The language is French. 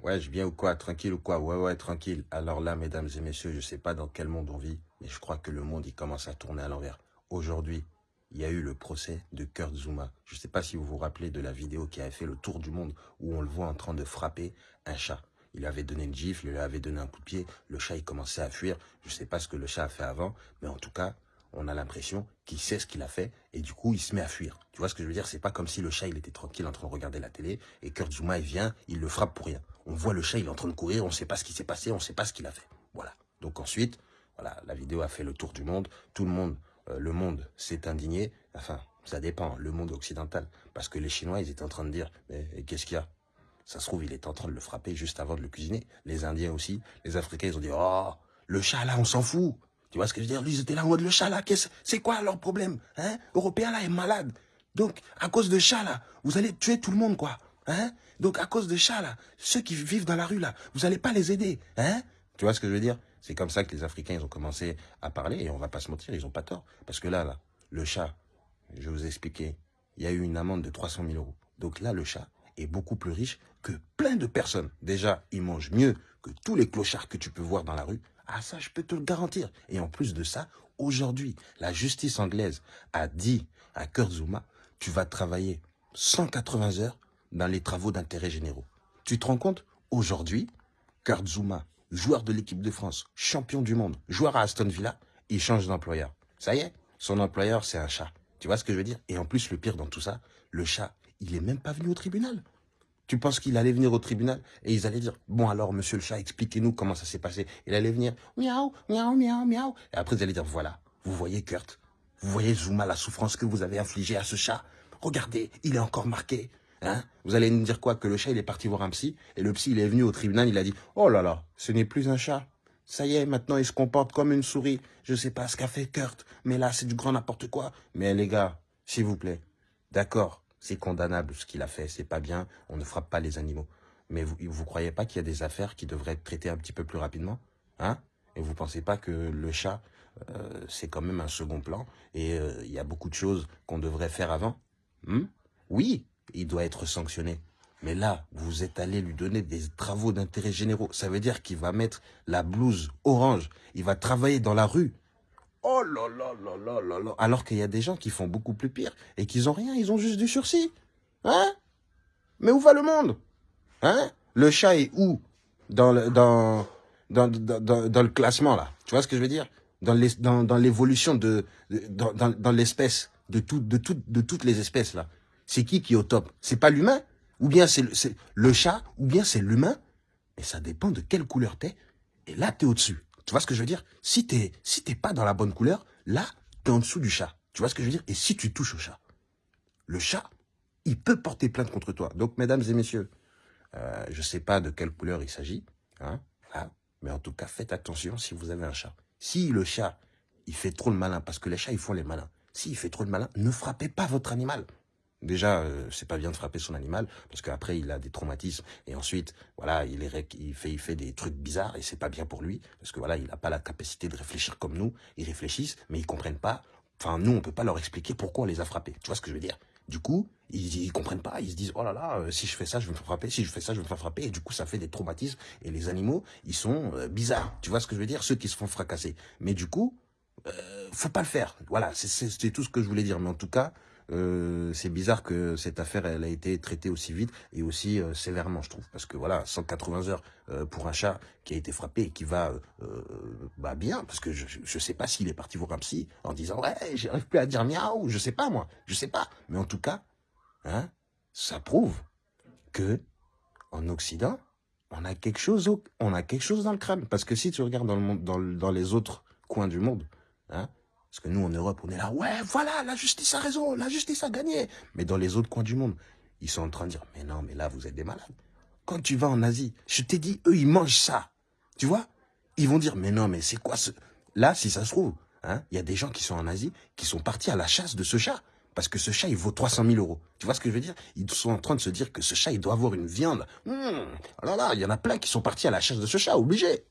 Ouais, je viens ou quoi? Tranquille ou quoi? Ouais, ouais, tranquille. Alors là, mesdames et messieurs, je ne sais pas dans quel monde on vit, mais je crois que le monde, il commence à tourner à l'envers. Aujourd'hui, il y a eu le procès de Kurt Zuma. Je ne sais pas si vous vous rappelez de la vidéo qui avait fait le tour du monde, où on le voit en train de frapper un chat. Il avait donné une gifle, il lui avait donné un coup de pied, le chat, il commençait à fuir. Je ne sais pas ce que le chat a fait avant, mais en tout cas, on a l'impression qu'il sait ce qu'il a fait et du coup, il se met à fuir. Tu vois ce que je veux dire? C'est pas comme si le chat, il était tranquille en train de regarder la télé et Kurt Zuma, il vient, il le frappe pour rien. On voit le chat, il est en train de courir, on ne sait pas ce qui s'est passé, on ne sait pas ce qu'il a fait. Voilà. Donc ensuite, voilà, la vidéo a fait le tour du monde. Tout le monde, euh, le monde s'est indigné. Enfin, ça dépend, le monde occidental. Parce que les Chinois, ils étaient en train de dire, mais qu'est-ce qu'il y a? Ça se trouve, il est en train de le frapper juste avant de le cuisiner. Les Indiens aussi, les Africains, ils ont dit, oh, le chat là, on s'en fout. Tu vois ce que je veux dire? Lui, ils étaient là en mode le chat là, c'est quoi leur problème hein? Européen là est malade. Donc, à cause de chat là, vous allez tuer tout le monde quoi. Hein? Donc, à cause de chat là, ceux qui vivent dans la rue là, vous allez pas les aider. Hein? Tu vois ce que je veux dire? C'est comme ça que les Africains, ont commencé à parler et on va pas se mentir, ils ont pas tort. Parce que là, là, le chat, je vous expliquer, il y a eu une amende de 300 000 euros. Donc là, le chat est beaucoup plus riche que plein de personnes. Déjà, il mange mieux que tous les clochards que tu peux voir dans la rue. Ah ça, je peux te le garantir. Et en plus de ça, aujourd'hui, la justice anglaise a dit à Kurt Zuma, tu vas travailler 180 heures dans les travaux d'intérêt généraux. Tu te rends compte Aujourd'hui, Kurt Zuma, joueur de l'équipe de France, champion du monde, joueur à Aston Villa, il change d'employeur. Ça y est, son employeur, c'est un chat. Tu vois ce que je veux dire? Et en plus, le pire dans tout ça, le chat, il est même pas venu au tribunal. Tu penses qu'il allait venir au tribunal et ils allaient dire Bon, alors, monsieur le chat, expliquez-nous comment ça s'est passé. Il allait venir Miaou, miaou, miaou, miaou. Et après, ils allaient dire Voilà, vous voyez, Kurt, vous voyez, Zuma, la souffrance que vous avez infligée à ce chat. Regardez, il est encore marqué. Hein? Vous allez nous dire quoi? Que le chat, il est parti voir un psy et le psy, il est venu au tribunal, il a dit Oh là là, ce n'est plus un chat. Ça y est, maintenant, il se comporte comme une souris. Je sais pas ce qu'a fait Kurt, mais là, c'est du grand n'importe quoi. Mais les gars, s'il vous plaît, d'accord, c'est condamnable ce qu'il a fait, c'est pas bien, on ne frappe pas les animaux. Mais vous ne croyez pas qu'il y a des affaires qui devraient être traitées un petit peu plus rapidement hein? Et vous pensez pas que le chat, euh, c'est quand même un second plan et euh, il y a beaucoup de choses qu'on devrait faire avant? Hmm Oui, il doit être sanctionné. Mais là, vous êtes allé lui donner des travaux d'intérêt généraux. Ça veut dire qu'il va mettre la blouse orange. Il va travailler dans la rue. Oh là là là là là là. Alors qu'il y a des gens qui font beaucoup plus pire et qui n'ont rien, ils ont juste du sursis. Hein? Mais où va le monde? Hein? Le chat est où? Dans le, dans, dans, le classement, là Tu vois ce que je veux dire? Dans l'évolution dans, de, l'espèce, de, de toutes les espèces, là. C'est qui qui est au top? C'est pas l'humain? Ou bien c'est le, chat Ou bien c'est l'humain? Et ça dépend de quelle couleur t'es. Et là, t'es au-dessus. Tu vois ce que je veux dire? Si t'es si pas dans la bonne couleur, là, t'es en dessous du chat. Tu vois ce que je veux dire? Et si tu touches au chat, le chat, il peut porter plainte contre toi. Donc, mesdames et messieurs, euh, je sais pas de quelle couleur il s'agit, hein, mais en tout cas, faites attention si vous avez un chat. Si le chat, il fait trop le malin, parce que les chats, ils font les malins. S'il fait trop le malin, ne frappez pas votre animal. Déjà, euh, c'est pas bien de frapper son animal parce qu'après il a des traumatismes et ensuite, voilà, il, est, fait, il fait des trucs bizarres et c'est pas bien pour lui parce que voilà, il n'a pas la capacité de réfléchir comme nous. Ils réfléchissent, mais ils comprennent pas. Enfin, nous, on peut pas leur expliquer pourquoi on les a frappés. Tu vois ce que je veux dire? Du coup, ils, ils comprennent pas. Ils se disent, oh là là, euh, si je fais ça, je vais me faire frapper. Si je fais ça, je vais me faire frapper. Et du coup, ça fait des traumatismes. Et les animaux, ils sont euh, bizarres. Tu vois ce que je veux dire? Ceux qui se font fracasser. Mais du coup, euh, faut pas le faire. Voilà, c'est tout ce que je voulais dire. Mais en tout cas, euh, c'est bizarre que cette affaire elle a été traitée aussi vite et aussi euh, sévèrement, je trouve. Parce que voilà, 180 heures euh, pour un chat qui a été frappé et qui va bah bien, parce que je ne sais pas s'il est parti voir un psy en disant « Ouais, j'arrive plus à dire miaou », je sais pas moi, je sais pas. Mais en tout cas, hein, ça prouve que en Occident, on a quelque chose, on a quelque chose dans le crâne. Parce que si tu regardes dans, dans les autres coins du monde, hein, parce que nous, en Europe, on est là, ouais, voilà, la justice a raison, la justice a gagné. Mais dans les autres coins du monde, ils sont en train de dire, mais non, mais là, vous êtes des malades. Quand tu vas en Asie, je t'ai dit, eux, ils mangent ça. Tu vois? Ils vont dire, mais non, mais c'est quoi ce... Là, si ça se trouve, hein, il y a des gens qui sont en Asie, qui sont partis à la chasse de ce chat. Parce que ce chat, il vaut 300 000 euros. Tu vois ce que je veux dire? Ils sont en train de se dire que ce chat, il doit avoir une viande. Hum, oh là là, il y en a plein qui sont partis à la chasse de ce chat, obligé.